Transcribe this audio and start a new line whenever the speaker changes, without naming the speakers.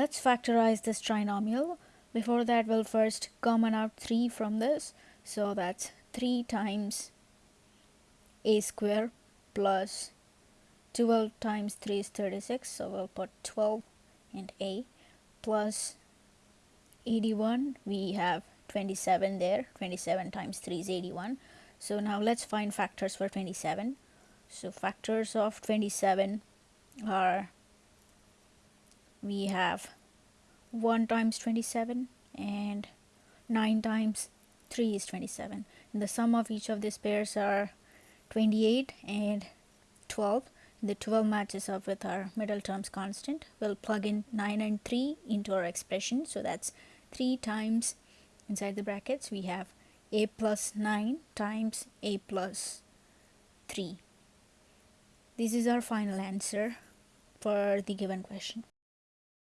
let's factorize this trinomial. Before that we'll first common out 3 from this. So that's 3 times a square plus 12 times 3 is 36 so we'll put 12 and a plus 81 we have 27 there. 27 times 3 is 81 so now let's find factors for 27 so factors of 27 are we have 1 times 27 and 9 times 3 is 27 and the sum of each of these pairs are 28 and 12 the 12 matches up with our middle terms constant. We'll plug in 9 and 3 into our expression. So that's 3 times inside the brackets we have a plus 9 times a plus 3 this is our final answer for the given question